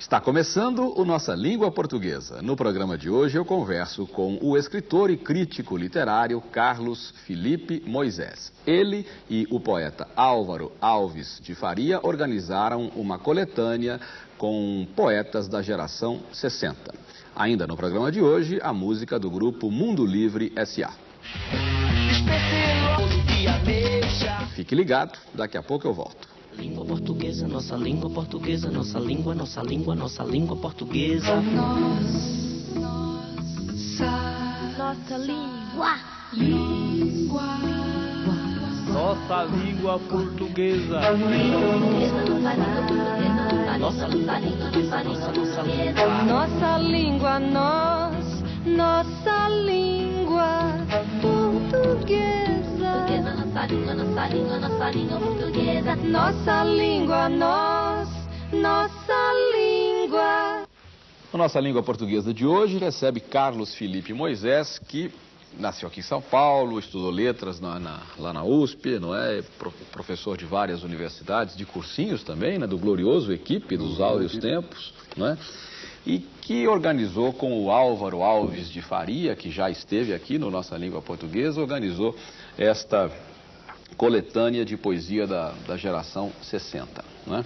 Está começando o Nossa Língua Portuguesa. No programa de hoje eu converso com o escritor e crítico literário Carlos Felipe Moisés. Ele e o poeta Álvaro Alves de Faria organizaram uma coletânea com poetas da geração 60. Ainda no programa de hoje, a música do grupo Mundo Livre S.A. Fique ligado, daqui a pouco eu volto. Língua portuguesa, nossa língua portuguesa, nossa língua, nossa língua, nossa língua portuguesa. Nossa, nossa língua. Língua. Nossa língua portuguesa. Nossa língua portuguesa, nossa, língua. Nossa língua, nós, nossa língua portuguesa. Nossa língua, nossa língua, nossa língua portuguesa. Nossa língua, nós, nossa língua. A nossa língua portuguesa de hoje recebe Carlos Felipe Moisés, que nasceu aqui em São Paulo, estudou letras na, na, lá na USP, não é? Pro, professor de várias universidades, de cursinhos também, né? Do glorioso equipe dos áureos tempos, não é? E que organizou com o Álvaro Alves de Faria, que já esteve aqui no Nossa Língua Portuguesa, organizou esta coletânea de poesia da, da geração 60, né?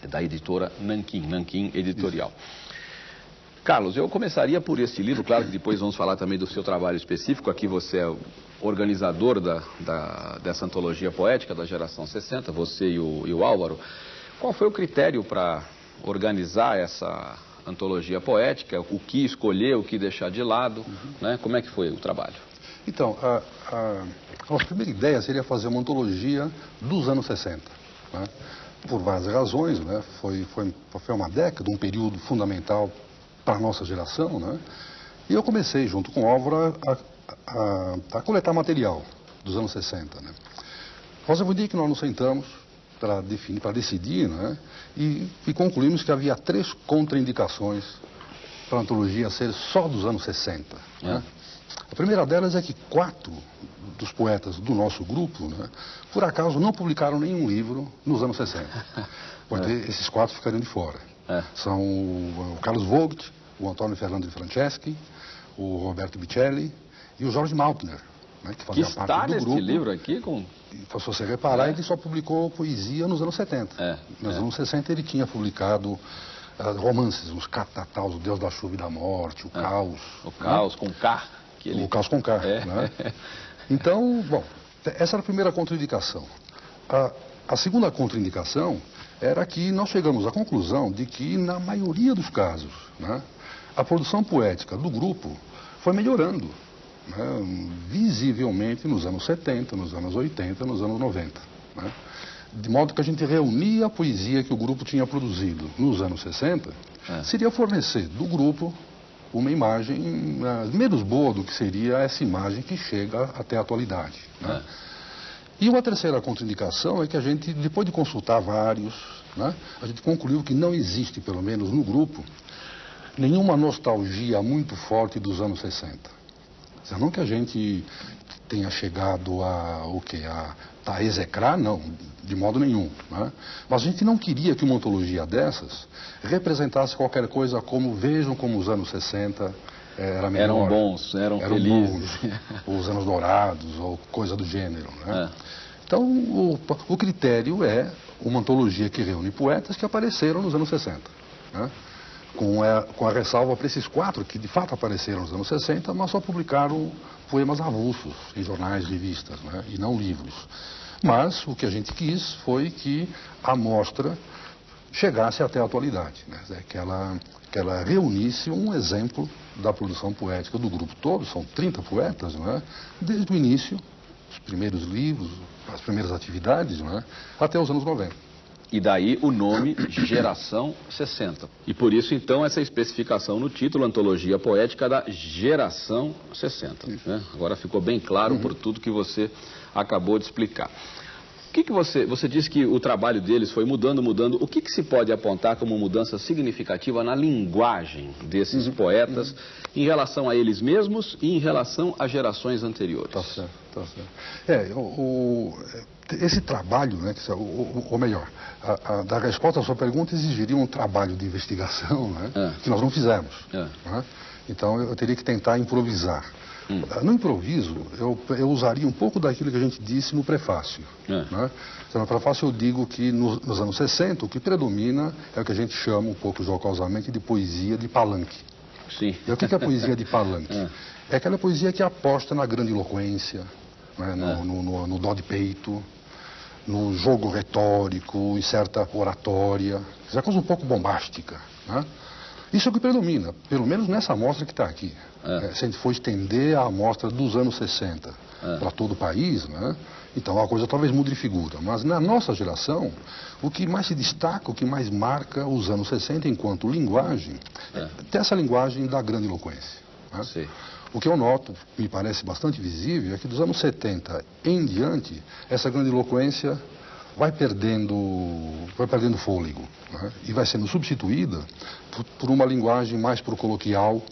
É da editora Nanquim, Nanquim Editorial. Carlos, eu começaria por esse livro, claro que depois vamos falar também do seu trabalho específico. Aqui você é organizador da, da, dessa antologia poética da geração 60, você e o, e o Álvaro. Qual foi o critério para organizar essa antologia poética? O que escolher, o que deixar de lado? Uhum. Né? Como é que foi o trabalho? Então, a, a, a nossa primeira ideia seria fazer uma antologia dos anos 60. Né? Por várias razões, né? foi, foi, foi uma década, um período fundamental para a nossa geração, né? E eu comecei, junto com o Álvaro, a, a, a, coletar material dos anos 60, né? Nós um dia que nós nos sentamos para para decidir, né? E, e concluímos que havia três contraindicações para a antologia ser só dos anos 60, é. Né? A primeira delas é que quatro dos poetas do nosso grupo, né, por acaso, não publicaram nenhum livro nos anos 60. Porque é. esses quatro ficariam de fora. É. São o, Carlos Vogt, o Antônio Fernando de Franceschi, o Roberto Bicelli e o Jorge Maltner. Né, que fazia que parte está do nesse grupo. livro aqui com... Se você reparar, é. ele só publicou poesia nos anos 70. É. Nos é. anos 60 ele tinha publicado uh, romances, os catataus, o Deus da Chuva e da Morte, o é. Caos. O Caos né? com K. Ele... O Caos com. É. Né? Então, bom, essa era a primeira contraindicação. A, a segunda contraindicação era que nós chegamos à conclusão de que, na maioria dos casos, né, a produção poética do grupo foi melhorando, né, visivelmente nos anos 70, nos anos 80, nos anos 90. Né, de modo que a gente reunia a poesia que o grupo tinha produzido nos anos 60, é. seria fornecer do grupo uma imagem uh, menos boa do que seria essa imagem que chega até a atualidade. Né? É. E uma terceira contraindicação é que a gente, depois de consultar vários, né, a gente concluiu que não existe, pelo menos no grupo, nenhuma nostalgia muito forte dos anos 60. Dizer, não que a gente tenha chegado a o quê? A, a execrar, não, de modo nenhum. Né? Mas a gente não queria que uma ontologia dessas representasse qualquer coisa como vejam como os anos 60 era melhor. Eram bons, eram, eram felizes. Bons, os anos dourados, ou coisa do gênero. Né? É. Então, o, o, critério é uma antologia que reúne poetas que apareceram nos anos 60. Né? Com, a, com a ressalva para esses quatro que de fato apareceram nos anos 60, mas só publicaram poemas avulsos em jornais, revistas, né? e não livros. Mas o que a gente quis foi que a mostra chegasse até a atualidade, né? que, ela, que ela reunisse um exemplo da produção poética do grupo todo, são 30 poetas, é? desde o início, os primeiros livros, as primeiras atividades, é? até os anos 90. E daí o nome Geração 60. E por isso, então, essa especificação no título, Antologia Poética da Geração 60. Né? Agora ficou bem claro por tudo que você acabou de explicar que, que você, você disse que o trabalho deles foi mudando, mudando. O que, que se pode apontar como mudança significativa na linguagem desses uhum. poetas uhum. em relação a eles mesmos e em relação a gerações anteriores? Tá certo, tá certo. É, o, o, esse trabalho, né, ou, ou melhor, a, a, da resposta à sua pergunta exigiria um trabalho de investigação né, É. que nós não fizemos. É. né? Então eu teria que tentar improvisar. Hum. No improviso, eu, eu usaria um pouco daquilo que a gente disse no prefácio. É. né? Então, no prefácio eu digo que nos, nos anos 60 o que predomina é o que a gente chama um pouco jocosamente de poesia de palanque. Sim. E o que é a poesia de palanque? É. É aquela poesia que aposta na grandiloquência, né, no, É. no, no, no dó de peito, no jogo retórico, em certa oratória, essa coisa um pouco bombástica. Né? Isso é o que predomina, pelo menos nessa amostra que está aqui. É. Eh, se a gente for estender a amostra dos anos 60 É. para todo o país, né? então a coisa talvez mude de figura. Mas na nossa geração, o que mais se destaca, o que mais marca os anos 60 enquanto linguagem, É. é essa linguagem da grandiloquência. Né? Sim. O que eu noto, me parece bastante visível, é que dos anos 70 em diante, essa grandiloquência vai perdendo, vai perdendo fôlego né? e vai sendo substituída por, por uma linguagem mais pro coloquial,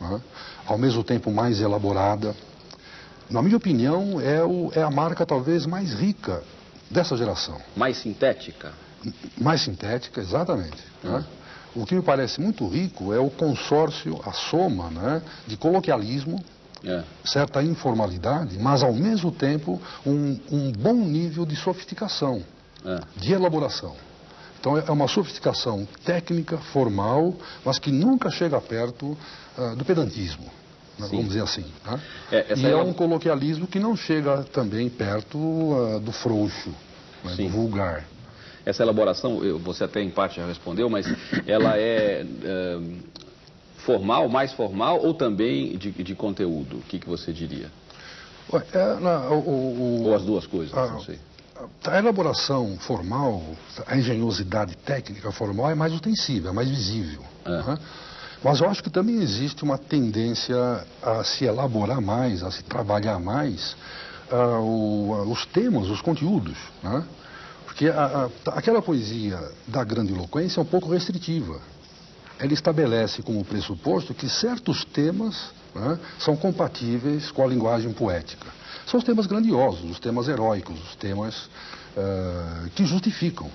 né? ao mesmo tempo mais elaborada. Na minha opinião, é, o- é a marca talvez mais rica dessa geração. Mais sintética? Mais sintética, exatamente. né? O que me parece muito rico é o consórcio, a soma né, de coloquialismo, É. certa informalidade, mas ao mesmo tempo um, um bom nível de sofisticação, É. de elaboração. Então é uma sofisticação técnica, formal, mas que nunca chega perto ah, do pedantismo, né, vamos dizer assim. né? É, e é é um coloquialismo que não chega também perto ah, do frouxo, né, do vulgar. Essa elaboração, você até em parte já respondeu, mas ela é, é, formal, mais formal ou também de, de conteúdo? O que, que você diria? É, na- o- o- Ou as duas coisas, Ah, não sei. A elaboração formal, a engenhosidade técnica formal é mais ostensível, é mais visível. É. né? Mas eu acho que também existe uma tendência a se elaborar mais, a se trabalhar mais ah, o- os temas, os conteúdos. né? Porque a- a- aquela poesia da grandiloquência é um pouco restritiva. Ela estabelece como pressuposto que certos temas né, são compatíveis com a linguagem poética. São os temas grandiosos, os temas heróicos, os temas ah, que justificam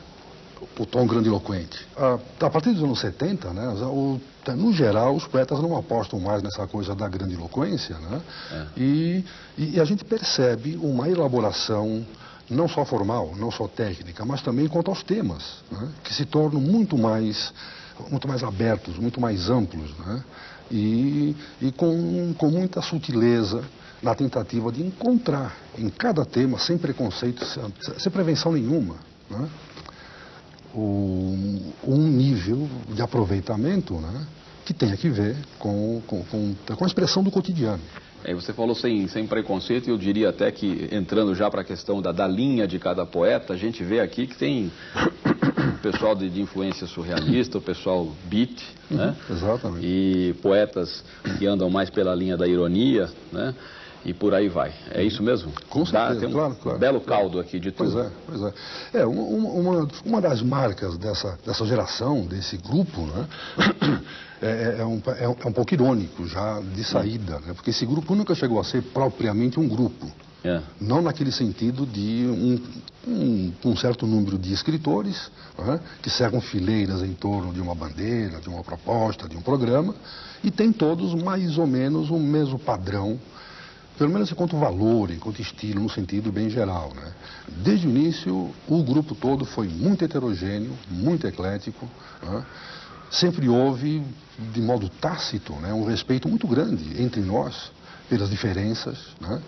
o tom grandiloquente. Ah, a partir dos anos 70, né, o- no geral, os poetas não apostam mais nessa coisa da grandiloquência, né? E, e a gente percebe uma elaboração não só formal, não só técnica, mas também quanto aos temas, né, que se tornam muito mais, muito mais abertos, muito mais amplos, né? E, e com, com muita sutileza na tentativa de encontrar em cada tema, sem preconceito, sem, sem prevenção nenhuma, né? o- um nível de aproveitamento né, que tenha que ver com, com, com, com a expressão do cotidiano. É, você falou sem, sem preconceito, e eu diria até que, entrando já para a questão da, da linha de cada poeta, a gente vê aqui que tem pessoal de, de influência surrealista, o pessoal beat, né? Exatamente. E poetas que andam mais pela linha da ironia, né? E por aí vai. É isso mesmo? Com Dá- certeza, tem um claro, claro. belo caldo aqui de Pois tudo. é, pois é. É, uma, uma, uma das marcas dessa, dessa geração, desse grupo, né, é, é um, é, um, é um pouco irônico já de saída, né, porque esse grupo nunca chegou a ser propriamente um grupo. É. Não naquele sentido de um, um, um certo número de escritores que cercam fileiras em torno de uma bandeira, de uma proposta, de um programa, e tem todos mais ou menos o mesmo padrão, pelo menos enquanto valor, enquanto estilo, no sentido bem geral. Né? Desde o início, o grupo todo foi muito heterogêneo, muito eclético. Sempre houve, de modo tácito, né, um respeito muito grande entre nós pelas diferenças. Né?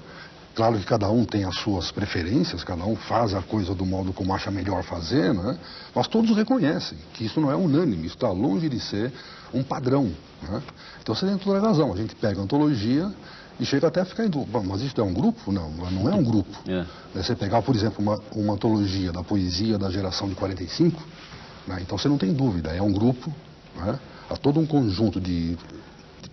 Claro que cada um tem as suas preferências, cada um faz a coisa do modo como acha melhor fazer, né? mas todos reconhecem que isso não é unânime, isso está longe de ser um padrão. Né? Então você tem toda a razão, a gente pega a antologia e chega até a ficar em dúvida, "Bom, mas isso é um grupo? Não, não é um grupo. É. Você pegar, por exemplo, uma, uma antologia da poesia da geração de 45, né? então você não tem dúvida, é um grupo, né? há todo um conjunto de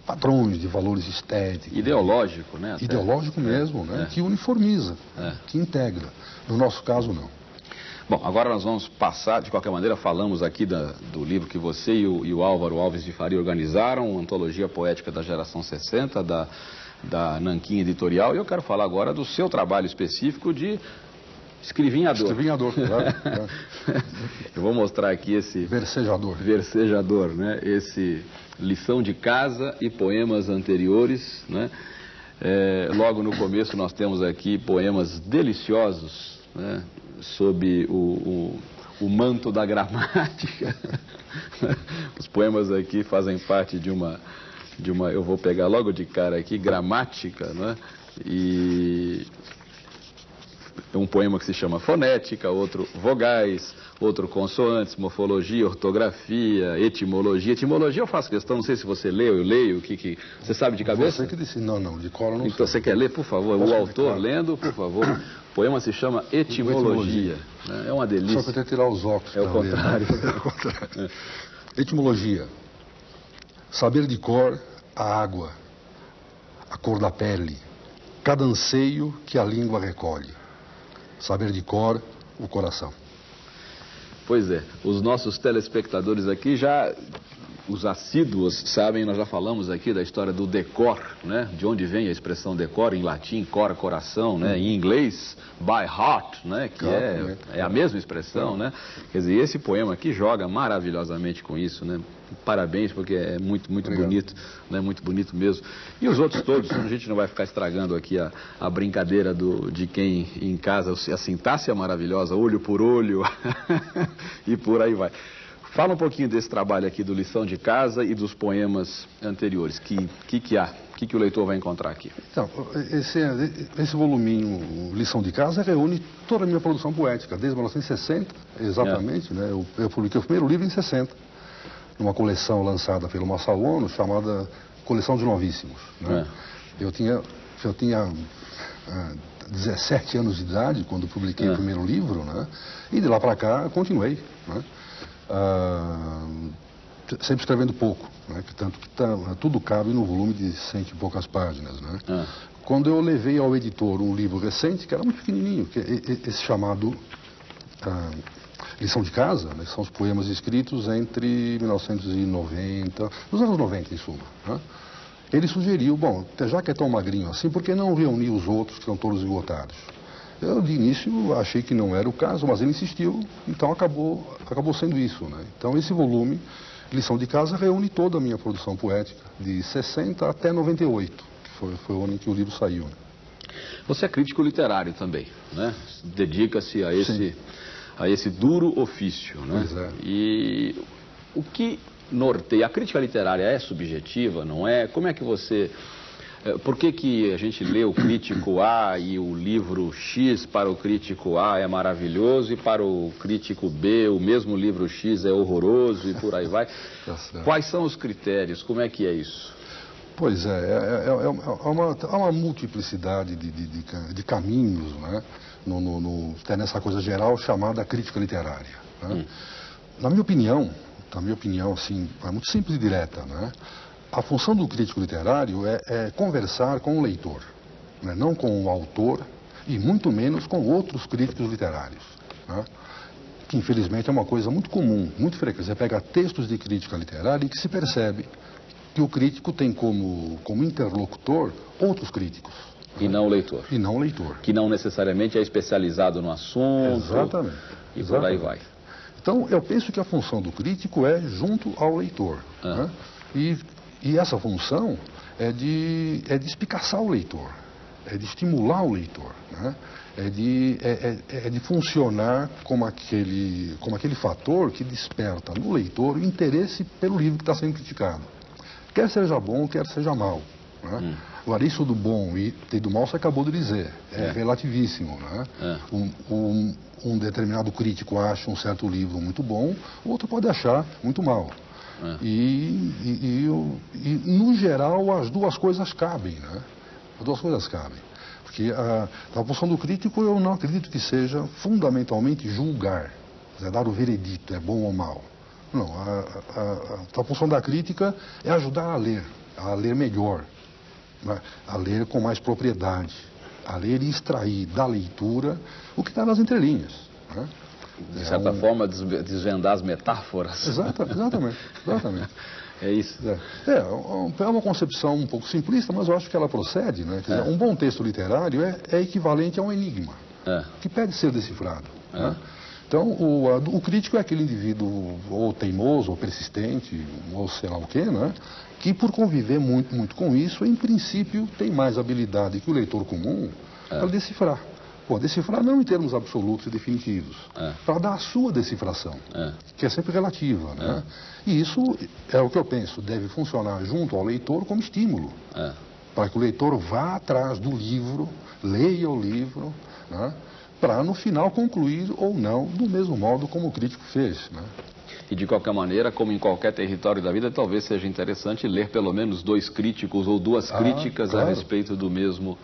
padrões, de valores estéticos, Ideológico, né? até. ideológico mesmo, né? é. que uniformiza, É. que integra. No nosso caso, não. Bom, agora nós vamos passar, de qualquer maneira, falamos aqui da- do livro que você e o, e o Álvaro Alves de Faria organizaram, Antologia Poética da Geração 60, da, da Nanquim Editorial, e eu quero falar agora do seu trabalho específico de Escrivinhador. Escrivinhador, claro. claro. Eu vou mostrar aqui esse Versejador. versejador, né? Esse lição de casa e poemas anteriores, né? É, logo no começo nós temos aqui poemas deliciosos, né? Sob o, o, o manto da gramática. Os poemas aqui fazem parte de uma, de uma, eu vou pegar logo de cara aqui, gramática, né? E um poema que se chama Fonética, outro Vogais, outro Consoantes, Morfologia, Ortografia, Etimologia. Etimologia eu faço questão, não sei se você leu, eu leio, o que, que você sabe de cabeça? Você que disse, não, não, de cor eu não Então sei. você quer ler, por favor? Posso o autor claro. lendo, por favor. O poema se chama Etimologia. né? É uma Só que eu delícia. tenho que tirar os óculos. É o pra ler, né? contrário. É o contrário. Etimologia. Saber de cor a água, a cor da pele, cada anseio que a língua recolhe. Saber de cor o coração. Pois é, os nossos telespectadores aqui já, os assíduos sabem, nós já falamos aqui da história do decor, né? De onde vem a expressão decor em latim, cora, coração, né? Em inglês, by heart, né? Que é, Exatamente. é a mesma expressão, né? Quer dizer, esse poema aqui joga maravilhosamente com isso, né? Parabéns, porque é muito, muito Obrigado. bonito, né? Muito bonito mesmo. E os outros todos, a gente não vai ficar estragando aqui a, a brincadeira do, de quem em casa, a sintaxe é maravilhosa, olho por olho, e por aí vai. Fala um pouquinho desse trabalho aqui do Lição de Casa e dos poemas anteriores. Que que, que há? O que, que o leitor vai encontrar aqui? Então, esse, esse voluminho Lição de Casa reúne toda a minha produção poética, desde 1960, exatamente. Né? Eu, eu publiquei o primeiro livro em 60, numa coleção lançada pelo Massal Ono, chamada Coleção de Novíssimos. Né? Eu tinha, eu tinha ah, 17 anos de idade quando publiquei É. o primeiro livro, né? e de lá para cá continuei. Né? Ah, sempre escrevendo pouco, né? que tanto que tá- tudo cabe no volume de cento e poucas páginas. Né? Ah. Quando eu levei ao editor um livro recente, que era muito pequenininho, que é esse chamado ah, Lição de Casa, né? são os poemas escritos entre 1990, nos anos 90 em suma. né? Ele sugeriu, bom, já que é tão magrinho assim, por que não reunir os outros que estão todos esgotados? Eu, de início, achei que não era o caso, mas ele insistiu, então acabou, acabou sendo isso. Né? Então, esse volume, Lição de Casa, reúne toda a minha produção poética, de 60 até 98, que foi, foi o ano em que o livro saiu. né? Você é crítico literário também, né? Dedica-se a esse, a esse duro ofício, né? Pois é. E o que norteia? A crítica literária é subjetiva, não é? Como é que você... eh, Por que, que a gente lê o crítico A e o livro X para o crítico A é maravilhoso e para o crítico B o mesmo livro X é horroroso e por aí vai? Tá. Quais são os critérios? Como é que é isso? Pois é, é, é- é uma, é uma- há uma multiplicidade de, de- de de caminhos né, no, no- no- até nessa coisa geral chamada crítica literária. né. Na minha opinião, na minha opinião, assim, é muito simples e direta, né, a função do crítico literário é, é conversar com o leitor, né, não com o autor e muito menos com outros críticos literários. né que infelizmente é uma coisa muito comum, muito frequente. Você pega textos de crítica literária e que se percebe que o crítico tem como, como interlocutor outros críticos, E não o leitor. e não o leitor. Que não necessariamente é especializado no assunto. Exatamente. E por aí Exatamente. vai. Então, eu penso que a função do crítico é junto ao leitor. Ah. né? E, e essa função é de, é de espicaçar o leitor, é de estimular o leitor, né? é, de, é, é- é de funcionar como aquele, como aquele fator que desperta no leitor o interesse pelo livro que está sendo criticado. Quer seja bom, quer seja mal. Né? Agora, isso do bom e e do mal você acabou de dizer, é, É. relativíssimo. Né? É. Um, um- um determinado crítico acha um certo livro muito bom, o outro pode achar muito mal. É. E, e- e e, no geral, as duas coisas cabem. Né? As duas coisas cabem. Porque a, a função do crítico eu não acredito que seja fundamentalmente julgar, dizer, dar o veredito, é bom ou mal. Não, a, a- a- a função da crítica é ajudar a ler, a ler melhor, né? a ler com mais propriedade, a ler e extrair da leitura o que está nas entrelinhas. né? De É certa um- forma, desve- desvendar as metáforas. Exata- exatamente, exatamente. É isso. É, é, um- é uma concepção um pouco simplista, mas eu acho que ela procede. Né? Dizer, É. Um bom texto literário é, é equivalente a um enigma. é. que pede ser decifrado. É. Né? Então, o, a, o, crítico é aquele indivíduo ou teimoso, ou persistente, ou sei lá o quê, né? que por conviver muito, muito com isso, em princípio, tem mais habilidade que o leitor comum é. para decifrar. Bom, decifrar não em termos absolutos e definitivos, é. para dar a sua decifração, é. que é sempre relativa. Né? É. E isso é o que eu penso, deve funcionar junto ao leitor como estímulo, é. para que o leitor vá atrás do livro, leia o livro, né? para no final concluir ou não do mesmo modo como o crítico fez. Né? E de qualquer maneira, como em qualquer território da vida, talvez seja interessante ler pelo menos dois críticos ou duas ah, críticas claro. a respeito do mesmo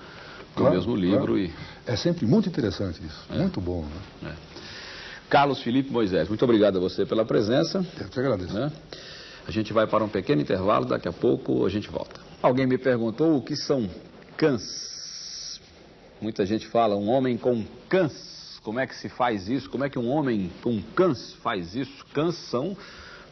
do claro, mesmo livro. Claro. E... É sempre muito interessante isso, é. muito bom. Né? É. Carlos Felipe Moisés, muito obrigado a você pela presença. Eu te agradeço. Né? A gente vai para um pequeno intervalo, daqui a pouco a gente volta. Alguém me perguntou o que são cães. Muita gente fala um homem com cães. Como é que se faz isso? Como é que um homem com cães faz isso? Cães são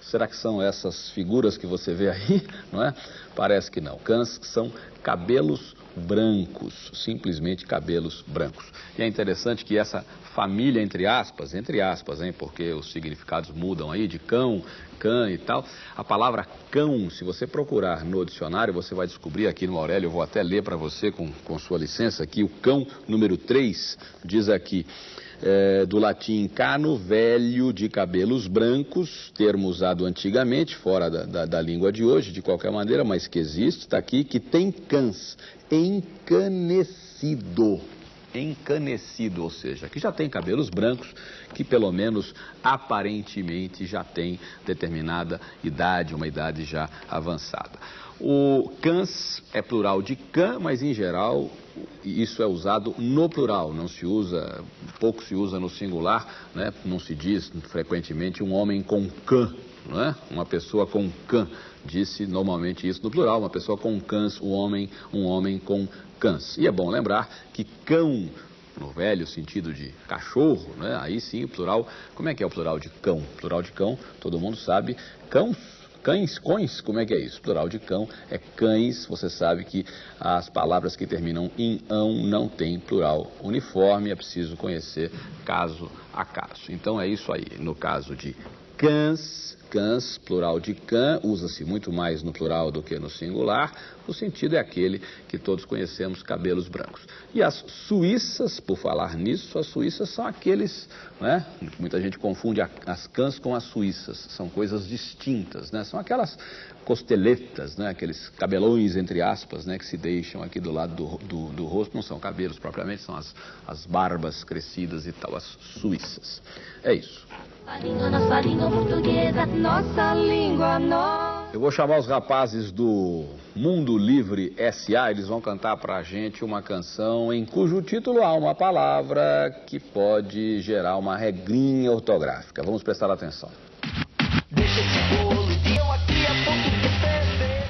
Será que são essas figuras que você vê aí? Não é? Parece que não. Cães são cabelos brancos, simplesmente cabelos brancos. E é interessante que essa família, entre aspas, entre aspas, hein, porque os significados mudam aí, de cão, cã e tal, a palavra cão, se você procurar no dicionário, você vai descobrir aqui no Aurélio, eu vou até ler para você com, com sua licença aqui, o cão número 3 diz aqui, é, do latim cano, velho de cabelos brancos, termo usado antigamente, fora da, da, da língua de hoje, de qualquer maneira, mas que existe, está aqui, que tem cãs, encanecido. Encanecido, ou seja, que já tem cabelos brancos, que pelo menos aparentemente já tem determinada idade, uma idade já avançada. O cãs é plural de cã, mas em geral isso é usado no plural, não se usa, pouco se usa no singular, né? não se diz frequentemente um homem com cã, não é? uma pessoa com cã, disse normalmente isso no plural, uma pessoa com cãs, um homem, um homem com cãs. E é bom lembrar que cão no velho sentido de cachorro, né? aí sim o plural, como é que é o plural de cão? Plural de cão, todo mundo sabe, cãos Cães, cões, como é que é isso? Plural de cão é cães. Você sabe que as palavras que terminam em ão não têm plural uniforme, é preciso conhecer caso a caso. Então é isso aí. No caso de cães, cãs, plural de cã, usa-se muito mais no plural do que no singular. O sentido é aquele que todos conhecemos, cabelos brancos. E as suíças, por falar nisso, as suíças são aqueles, né? Muita gente confunde as cãs com as suíças, são coisas distintas, né? São aquelas costeletas, né? Aqueles cabelões, entre aspas, né? Que se deixam aqui do lado do, do, do rosto, não são cabelos propriamente, são as, as barbas crescidas e tal, as suíças. É isso. A língua, nossa língua portuguesa, nossa língua, nossa... Eu vou chamar os rapazes do Mundo Livre SA, eles vão cantar pra gente uma canção em cujo título há uma palavra que pode gerar uma regrinha ortográfica. Vamos prestar atenção.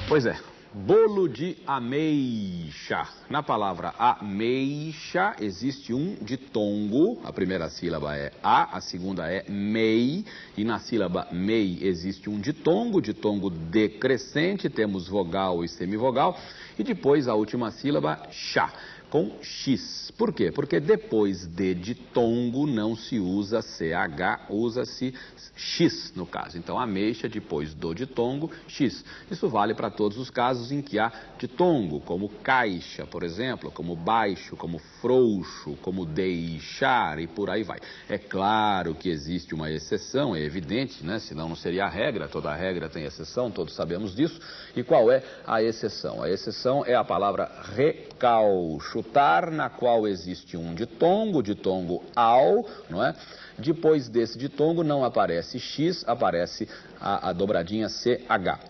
Pois é, Bolo de ameixa. Na palavra ameixa existe um ditongo. A primeira sílaba é a, a segunda é mei. E na sílaba mei existe um ditongo, ditongo decrescente. Temos vogal e semivogal. E depois a última sílaba, chá com X. Por quê? Porque depois de ditongo não se usa CH, usa-se X no caso. Então, ameixa depois do ditongo, X. Isso vale para todos os casos em que há ditongo, como caixa, por exemplo, como baixo, como frouxo, como deixar e por aí vai. É claro que existe uma exceção, é evidente, né? senão não seria a regra, toda regra tem exceção, todos sabemos disso. E qual é a exceção? A exceção é a palavra recalcho chutar, na qual existe um ditongo, ditongo ao, não é? Depois desse ditongo não aparece X, aparece a, a dobradinha CH.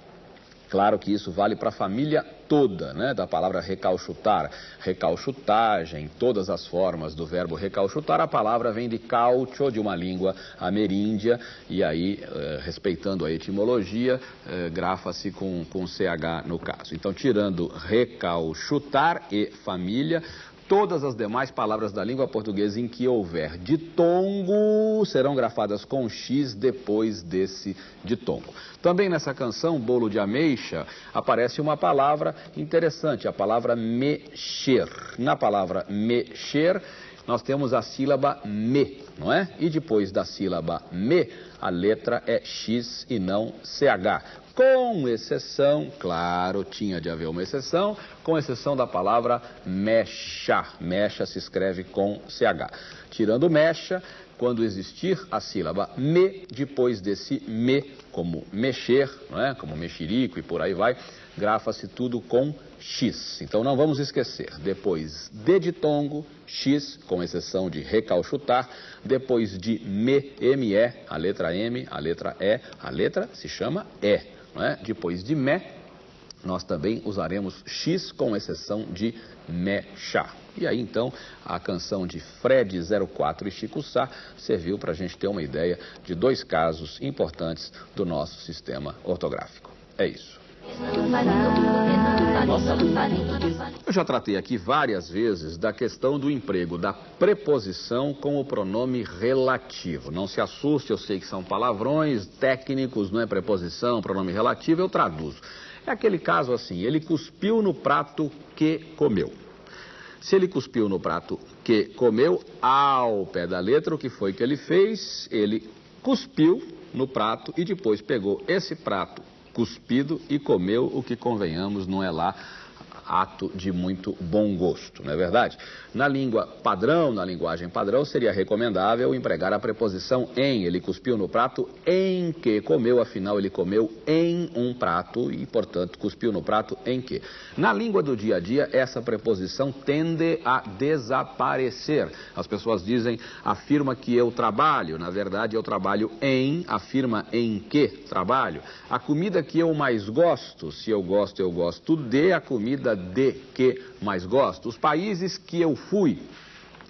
Claro que isso vale para a família toda, né, da palavra recalchutar, recalchutagem, todas as formas do verbo recalchutar, a palavra vem de caucho, de uma língua ameríndia, e aí, eh, respeitando a etimologia, eh, grafa-se com, com CH no caso. Então, tirando recalchutar e família, Todas as demais palavras da língua portuguesa em que houver ditongo serão grafadas com X depois desse ditongo. Também nessa canção, Bolo de Ameixa, aparece uma palavra interessante, a palavra mexer. Na palavra mexer, nós temos a sílaba me, não é? E depois da sílaba me, a letra é X e não CH. Com exceção, claro, tinha de haver uma exceção, com exceção da palavra mecha. Mecha se escreve com CH. Tirando mecha, quando existir a sílaba me, depois desse me, como mexer, não é? como mexerico e por aí vai, grafa-se tudo com X. Então não vamos esquecer. Depois de ditongo, X, com exceção de recalchutar. Depois de me, ME, a letra M, a letra E, a letra se chama E. É? Depois de me, nós também usaremos X, com exceção de mecha. E aí então a canção de Fred 04 e Chico Sá serviu para a gente ter uma ideia de dois casos importantes do nosso sistema ortográfico. É isso. Eu já tratei aqui várias vezes da questão do emprego da preposição com o pronome relativo. Não se assuste, eu sei que são palavrões técnicos, não é preposição, pronome relativo, eu traduzo. É aquele caso assim, ele cuspiu no prato que comeu. Se ele cuspiu no prato que comeu, ao pé da letra, o que foi que ele fez? Ele cuspiu no prato e depois pegou esse prato cuspido e comeu o que, convenhamos, não é lá ato de muito bom gosto, não é verdade? Na língua padrão, na linguagem padrão, seria recomendável empregar a preposição em. Ele cuspiu no prato em que comeu, afinal ele comeu em um prato e, portanto, cuspiu no prato em que. Na língua do dia a dia, essa preposição tende a desaparecer. As pessoas dizem, afirma que eu trabalho, na verdade eu trabalho em, afirma em que trabalho. A comida que eu mais gosto, se eu gosto, eu gosto de, a comida de que mais gosto. Os países que eu fui,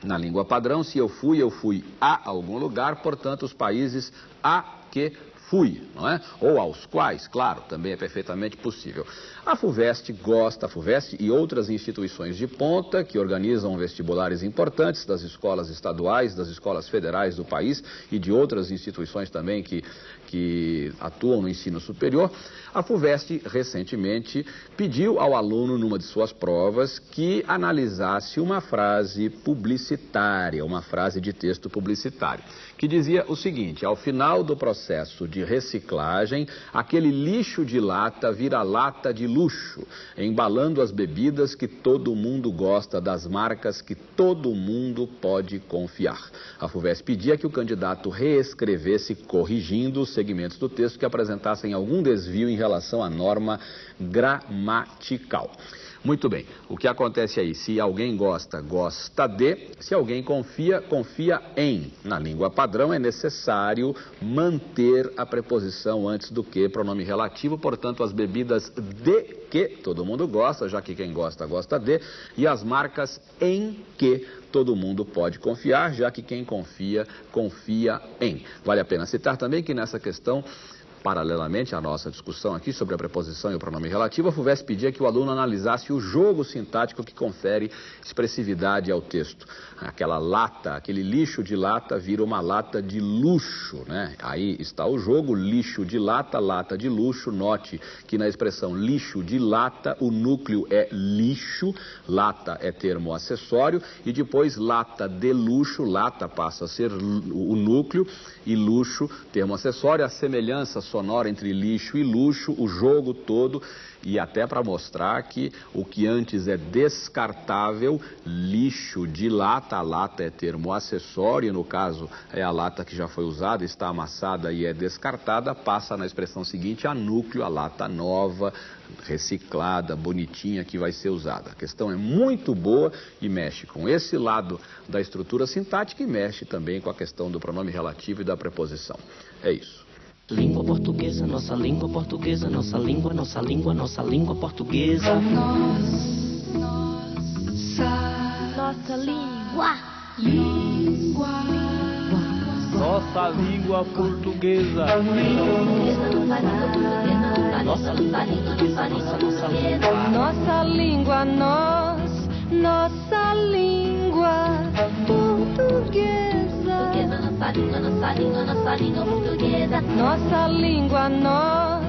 na língua padrão, se eu fui, eu fui a algum lugar, portanto, os países a que fui, não é? Ou aos quais, claro, também é perfeitamente possível. A FUVEST gosta, a FUVEST e outras instituições de ponta que organizam vestibulares importantes das escolas estaduais, das escolas federais do país e de outras instituições também que, que atuam no ensino superior, a FUVEST recentemente pediu ao aluno, numa de suas provas, que analisasse uma frase publicitária, uma frase de texto publicitário, que dizia o seguinte: ao final do processo de reciclagem, aquele lixo de lata vira lata de luxo, embalando as bebidas que todo mundo gosta, das marcas que todo mundo pode confiar. A FUVEST pedia que o candidato reescrevesse, corrigindo os segmentos do texto que apresentassem algum desvio em relação à norma gramatical. Muito bem, o que acontece aí? Se alguém gosta, gosta de, se alguém confia, confia em. Na língua padrão é necessário manter a preposição antes do que, pronome relativo, portanto, as bebidas de que todo mundo gosta, já que quem gosta, gosta de, e as marcas em que todo mundo pode confiar, já que quem confia, confia em. Vale a pena citar também que nessa questão Paralelamente à nossa discussão aqui sobre a preposição e o pronome relativo, a FUVEST pedia que o aluno analisasse o jogo sintático que confere expressividade ao texto. Aquela lata, aquele lixo de lata vira uma lata de luxo, né? Aí está o jogo, lixo de lata, lata de luxo. Note que na expressão lixo de lata, o núcleo é lixo, lata é termo acessório, e depois lata de luxo, lata passa a ser o núcleo, e luxo, termo acessório, a semelhança sonora entre lixo e luxo, o jogo todo e até para mostrar que o que antes é descartável, lixo de lata, a lata é termo acessório, no caso é a lata que já foi usada, está amassada e é descartada, passa na expressão seguinte a núcleo, a lata nova, reciclada, bonitinha que vai ser usada. A questão é muito boa e mexe com esse lado da estrutura sintática e mexe também com a questão do pronome relativo e da preposição. É isso. Língua portuguesa, nossa língua portuguesa, nossa língua, nossa língua, nossa língua portuguesa. Nossa, nossa língua. Língua. Nossa língua portuguesa. Nossa língua portuguesa, nossa língua, Nossa língua, nós, nossa língua portuguesa. Nossa língua, nossa língua, nossa língua portuguesa. Nossa língua, nós.